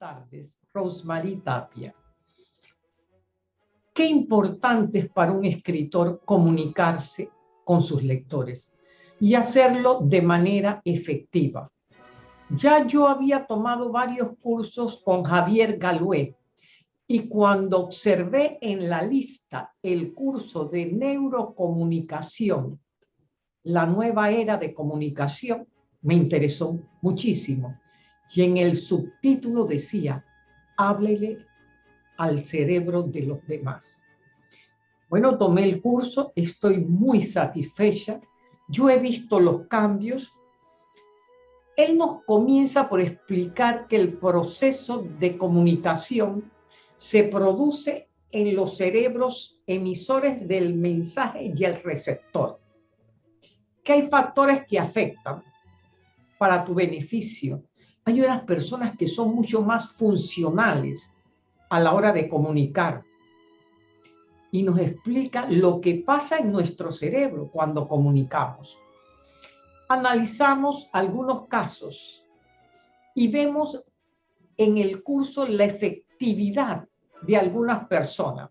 tardes, Rosemary Tapia. Qué importante es para un escritor comunicarse con sus lectores y hacerlo de manera efectiva. Ya yo había tomado varios cursos con Javier Galué y cuando observé en la lista el curso de neurocomunicación, la nueva era de comunicación, me interesó muchísimo. Y en el subtítulo decía, háblele al cerebro de los demás. Bueno, tomé el curso, estoy muy satisfecha. Yo he visto los cambios. Él nos comienza por explicar que el proceso de comunicación se produce en los cerebros emisores del mensaje y el receptor. Que hay factores que afectan para tu beneficio hay unas personas que son mucho más funcionales a la hora de comunicar y nos explica lo que pasa en nuestro cerebro cuando comunicamos. Analizamos algunos casos y vemos en el curso la efectividad de algunas personas.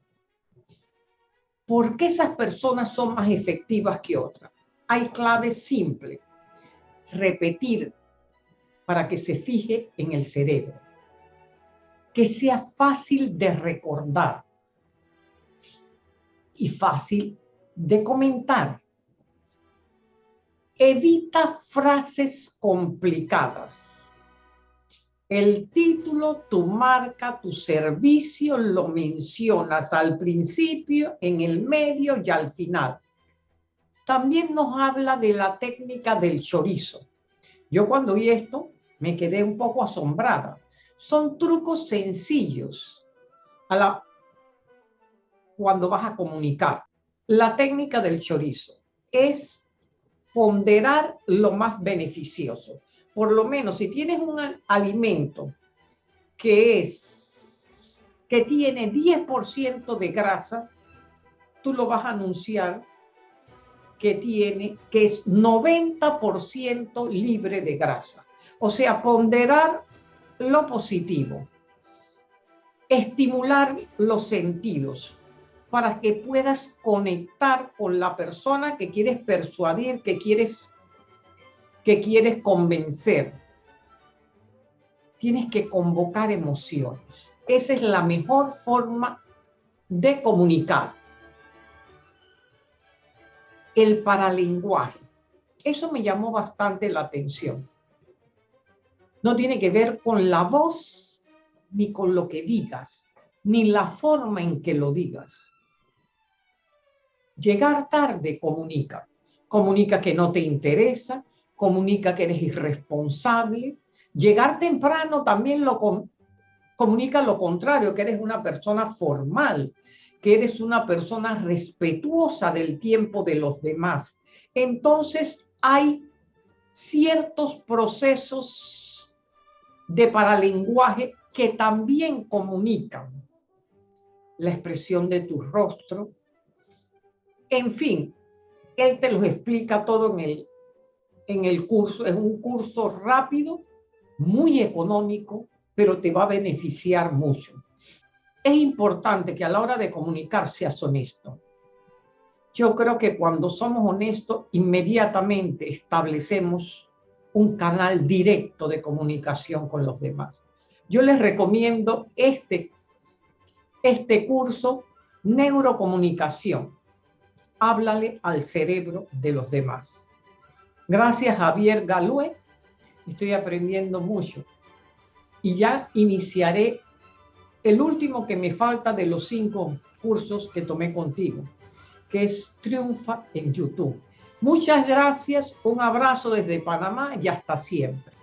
¿Por qué esas personas son más efectivas que otras? Hay claves simples. Repetir para que se fije en el cerebro. Que sea fácil de recordar y fácil de comentar. Evita frases complicadas. El título, tu marca, tu servicio lo mencionas al principio, en el medio y al final. También nos habla de la técnica del chorizo. Yo cuando vi esto, me quedé un poco asombrada. Son trucos sencillos a la, cuando vas a comunicar. La técnica del chorizo es ponderar lo más beneficioso. Por lo menos si tienes un alimento que es que tiene 10% de grasa, tú lo vas a anunciar que tiene que es 90% libre de grasa. O sea, ponderar lo positivo, estimular los sentidos para que puedas conectar con la persona que quieres persuadir, que quieres, que quieres convencer. Tienes que convocar emociones. Esa es la mejor forma de comunicar. El paralenguaje. Eso me llamó bastante la atención no tiene que ver con la voz ni con lo que digas, ni la forma en que lo digas. Llegar tarde comunica. Comunica que no te interesa, comunica que eres irresponsable. Llegar temprano también lo comunica lo contrario, que eres una persona formal, que eres una persona respetuosa del tiempo de los demás. Entonces hay ciertos procesos de paralenguaje que también comunican la expresión de tu rostro. En fin, él te los explica todo en el, en el curso. Es un curso rápido, muy económico, pero te va a beneficiar mucho. Es importante que a la hora de comunicar seas honesto. Yo creo que cuando somos honestos, inmediatamente establecemos un canal directo de comunicación con los demás. Yo les recomiendo este, este curso, Neurocomunicación. Háblale al cerebro de los demás. Gracias Javier Galue, estoy aprendiendo mucho. Y ya iniciaré el último que me falta de los cinco cursos que tomé contigo, que es Triunfa en YouTube. Muchas gracias, un abrazo desde Panamá y hasta siempre.